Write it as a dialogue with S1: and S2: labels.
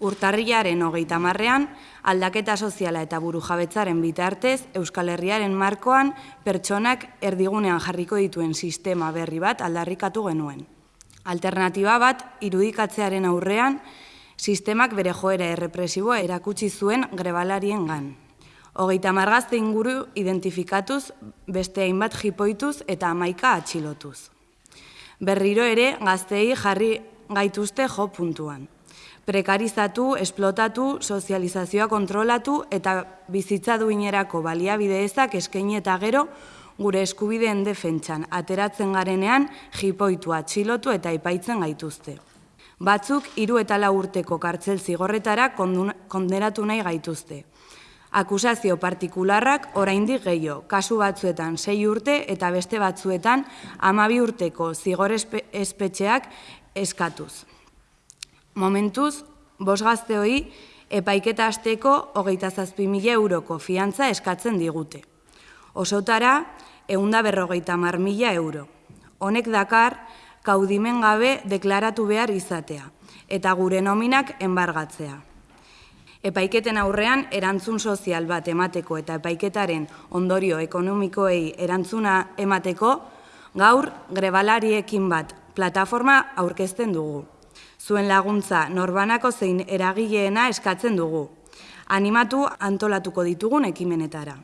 S1: Urtarriaren hogeita marrean, aldaketa soziala eta buru jabetzaren bitartez, Euskal Herriaren markoan pertsonak erdigunean jarriko dituen sistema berri bat aldarrikatu genuen. Alternatiba bat, irudikatzearen aurrean, sistemak bere joera errepresiboa erakutsi zuen grebalarien gan. Hogeita margazte inguru identifikatuz, beste hainbat jipoituz eta amaika atxilotuz. Berriro ere, gaztei jarri gaituzte jo puntuan prekarizatu, esplotatu, sozializazioa kontrolatu eta bizitza duinerako baliabide ezak eskaini eta gero gure eskubideen defentsan ateratzen garenean jipoitu atxilotu eta ipaitzen gaituzte. Batzuk hiru eta lau urteko kartzel zigorretara konderatu nahi gaituzte. Akusazio partikularrak oraindik gehiago, kasu batzuetan sei urte eta beste batzuetan amabi urteko zigor espetxeak eskatuz. Momentuz, bos gazte hoi, epaiketa azteko hogeita zazpi mila euroko fiantza eskatzen digute. Osotara, eunda berrogeita mar mila euro. Honek dakar, kaudimen gabe deklaratu behar izatea, eta gure nominak enbargatzea. Epaiketen aurrean, erantzun sozial bat emateko eta epaiketaren ondorio ekonomikoei erantzuna emateko, gaur grebalariekin bat plataforma aurkezten dugu zuen laguntza norbanako zein eragileena eskatzen dugu. Animatu antolatuko ditugun ekimenetara.